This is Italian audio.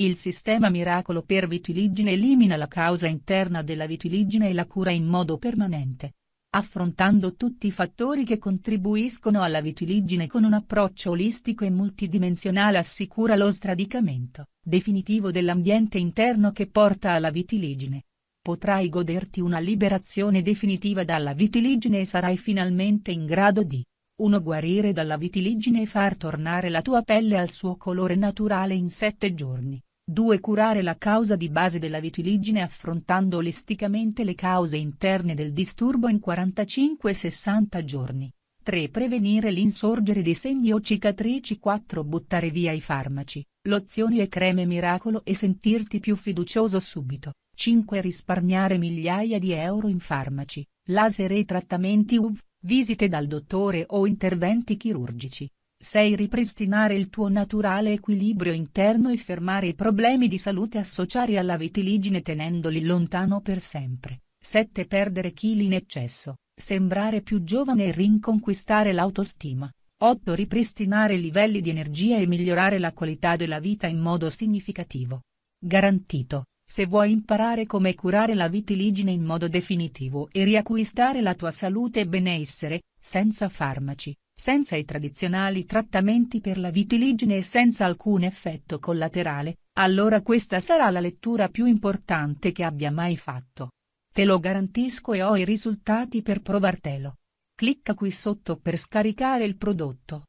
Il sistema Miracolo per vitiligine elimina la causa interna della vitiligine e la cura in modo permanente. Affrontando tutti i fattori che contribuiscono alla vitiligine con un approccio olistico e multidimensionale assicura lo sradicamento definitivo dell'ambiente interno che porta alla vitiligine. Potrai goderti una liberazione definitiva dalla vitiligine e sarai finalmente in grado di 1. Guarire dalla vitiligine e far tornare la tua pelle al suo colore naturale in 7 giorni. 2. Curare la causa di base della vitiligine affrontando olisticamente le cause interne del disturbo in 45-60 giorni. 3. Prevenire l'insorgere di segni o cicatrici 4. Buttare via i farmaci, lozioni e creme miracolo e sentirti più fiducioso subito. 5. Risparmiare migliaia di euro in farmaci, laser e trattamenti UV, visite dal dottore o interventi chirurgici. 6. Ripristinare il tuo naturale equilibrio interno e fermare i problemi di salute associati alla vitiligine tenendoli lontano per sempre. 7. Perdere chili in eccesso, sembrare più giovane e rinconquistare l'autostima. 8. Ripristinare i livelli di energia e migliorare la qualità della vita in modo significativo. Garantito, se vuoi imparare come curare la vitiligine in modo definitivo e riacquistare la tua salute e benessere, senza farmaci, senza i tradizionali trattamenti per la vitiligine e senza alcun effetto collaterale, allora questa sarà la lettura più importante che abbia mai fatto. Te lo garantisco e ho i risultati per provartelo. Clicca qui sotto per scaricare il prodotto.